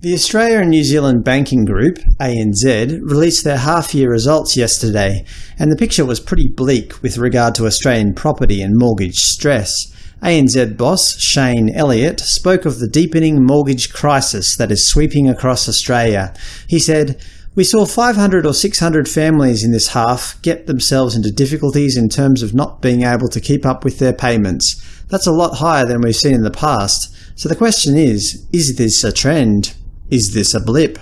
The Australia and New Zealand Banking Group, ANZ, released their half-year results yesterday, and the picture was pretty bleak with regard to Australian property and mortgage stress. ANZ boss Shane Elliott spoke of the deepening mortgage crisis that is sweeping across Australia. He said, we saw 500 or 600 families in this half get themselves into difficulties in terms of not being able to keep up with their payments. That's a lot higher than we've seen in the past. So the question is, is this a trend? Is this a blip?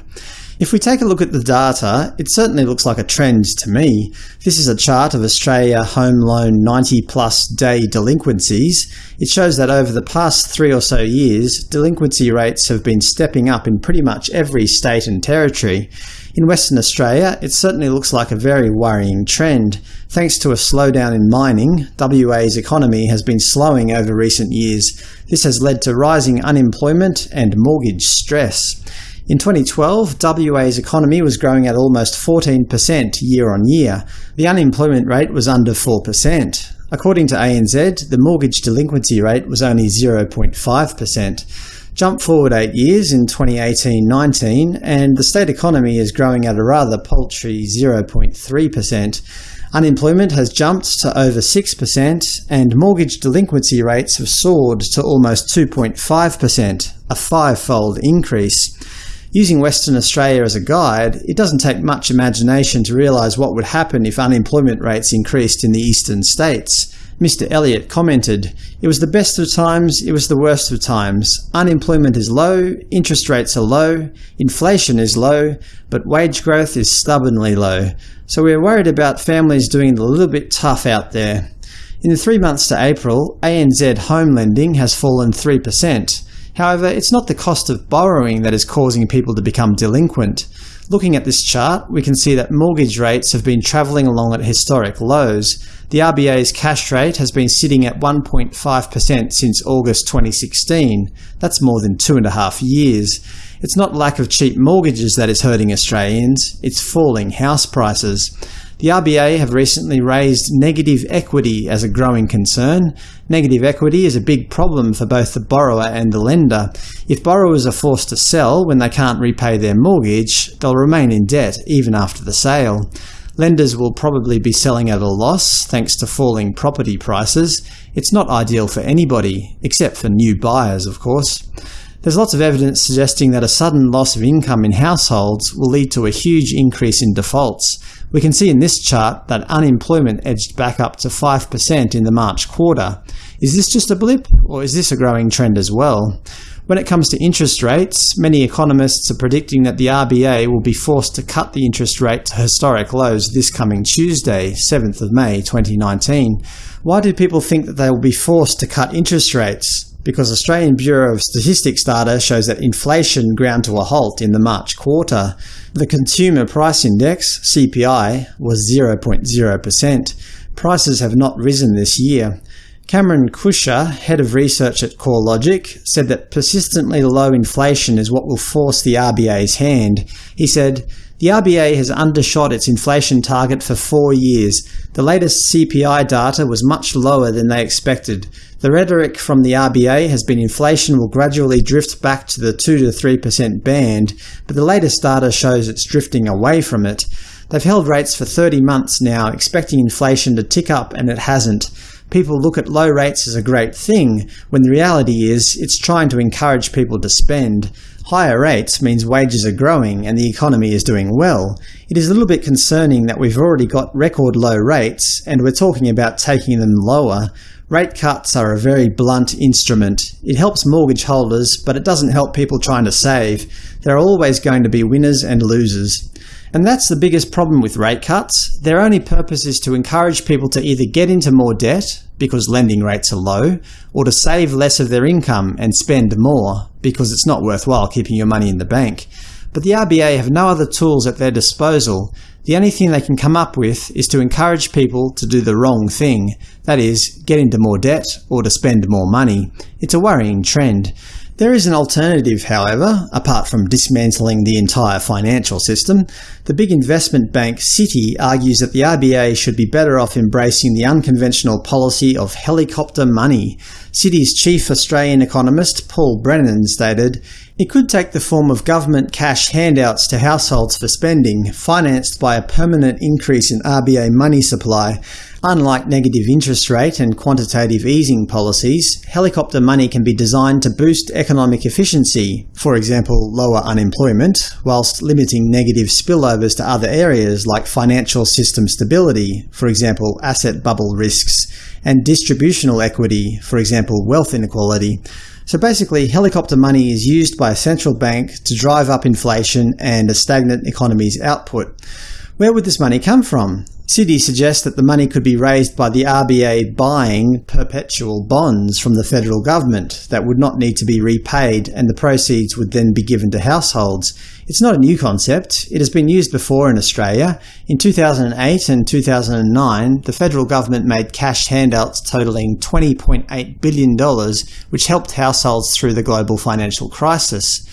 If we take a look at the data, it certainly looks like a trend to me. This is a chart of Australia home loan 90-plus day delinquencies. It shows that over the past three or so years, delinquency rates have been stepping up in pretty much every state and territory. In Western Australia, it certainly looks like a very worrying trend. Thanks to a slowdown in mining, WA's economy has been slowing over recent years. This has led to rising unemployment and mortgage stress. In 2012, WA's economy was growing at almost 14% year on year. The unemployment rate was under 4%. According to ANZ, the mortgage delinquency rate was only 0.5%. Jump forward eight years in 2018-19, and the state economy is growing at a rather paltry 0.3%. Unemployment has jumped to over 6%, and mortgage delinquency rates have soared to almost 2.5%, a five-fold increase. Using Western Australia as a guide, it doesn't take much imagination to realise what would happen if unemployment rates increased in the eastern states. Mr. Elliott commented, It was the best of times, it was the worst of times. Unemployment is low, interest rates are low, inflation is low, but wage growth is stubbornly low. So we are worried about families doing it a little bit tough out there. In the three months to April, ANZ home lending has fallen 3%. However, it's not the cost of borrowing that is causing people to become delinquent. Looking at this chart, we can see that mortgage rates have been travelling along at historic lows. The RBA's cash rate has been sitting at 1.5% since August 2016. That's more than two and a half years. It's not lack of cheap mortgages that is hurting Australians, it's falling house prices. The RBA have recently raised negative equity as a growing concern. Negative equity is a big problem for both the borrower and the lender. If borrowers are forced to sell when they can't repay their mortgage, they'll remain in debt even after the sale. Lenders will probably be selling at a loss thanks to falling property prices. It's not ideal for anybody, except for new buyers, of course. There's lots of evidence suggesting that a sudden loss of income in households will lead to a huge increase in defaults. We can see in this chart that unemployment edged back up to 5% in the March quarter. Is this just a blip, or is this a growing trend as well? When it comes to interest rates, many economists are predicting that the RBA will be forced to cut the interest rate to historic lows this coming Tuesday, 7th of May 2019. Why do people think that they will be forced to cut interest rates? Because Australian Bureau of Statistics data shows that inflation ground to a halt in the March quarter. The Consumer Price Index CPI, was 0.0%. Prices have not risen this year. Cameron Kusher, head of research at CoreLogic, said that persistently low inflation is what will force the RBA's hand. He said, the RBA has undershot its inflation target for four years. The latest CPI data was much lower than they expected. The rhetoric from the RBA has been inflation will gradually drift back to the 2–3% band, but the latest data shows it's drifting away from it. They've held rates for 30 months now, expecting inflation to tick up, and it hasn't people look at low rates as a great thing, when the reality is it's trying to encourage people to spend. Higher rates means wages are growing and the economy is doing well. It is a little bit concerning that we've already got record low rates, and we're talking about taking them lower. Rate cuts are a very blunt instrument. It helps mortgage holders, but it doesn't help people trying to save. There are always going to be winners and losers. And that's the biggest problem with rate cuts. Their only purpose is to encourage people to either get into more debt, because lending rates are low, or to save less of their income and spend more, because it's not worthwhile keeping your money in the bank. But the RBA have no other tools at their disposal. The only thing they can come up with is to encourage people to do the wrong thing, that is, get into more debt or to spend more money. It's a worrying trend. There is an alternative, however, apart from dismantling the entire financial system. The big investment bank Citi argues that the RBA should be better off embracing the unconventional policy of helicopter money. Citi's chief Australian economist Paul Brennan stated, It could take the form of government cash handouts to households for spending, financed by a permanent increase in RBA money supply. Unlike negative interest rate and quantitative easing policies, helicopter money can be designed to boost economic efficiency, for example lower unemployment, whilst limiting negative spillovers to other areas like financial system stability, for example asset bubble risks, and distributional equity, for example wealth inequality. So basically, helicopter money is used by a central bank to drive up inflation and a stagnant economy's output. Where would this money come from? Citi suggests that the money could be raised by the RBA buying perpetual bonds from the federal government that would not need to be repaid and the proceeds would then be given to households. It's not a new concept. It has been used before in Australia. In 2008 and 2009, the federal government made cash handouts totaling $20.8 billion, which helped households through the global financial crisis.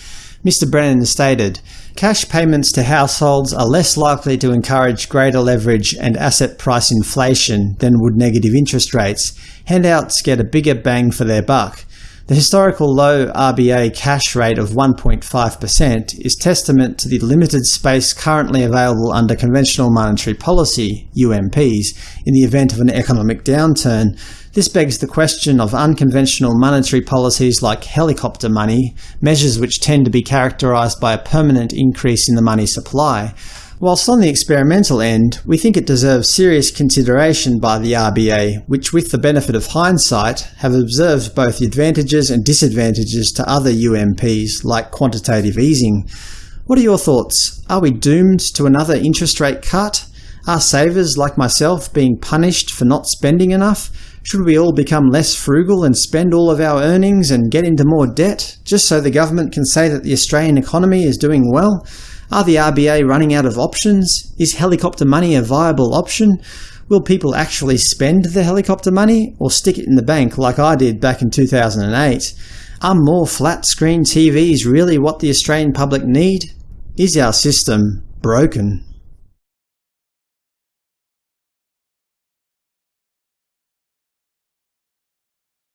Mr Brennan stated, Cash payments to households are less likely to encourage greater leverage and asset price inflation than would negative interest rates. Handouts get a bigger bang for their buck. The historical low RBA cash rate of 1.5% is testament to the limited space currently available under conventional monetary policy UMPs in the event of an economic downturn, this begs the question of unconventional monetary policies like helicopter money, measures which tend to be characterized by a permanent increase in the money supply. Whilst on the experimental end, we think it deserves serious consideration by the RBA, which with the benefit of hindsight have observed both the advantages and disadvantages to other UMPs like quantitative easing. What are your thoughts? Are we doomed to another interest rate cut? Are savers like myself being punished for not spending enough? Should we all become less frugal and spend all of our earnings and get into more debt, just so the government can say that the Australian economy is doing well? Are the RBA running out of options? Is helicopter money a viable option? Will people actually spend the helicopter money, or stick it in the bank like I did back in 2008? Are more flat-screen TVs really what the Australian public need? Is our system broken?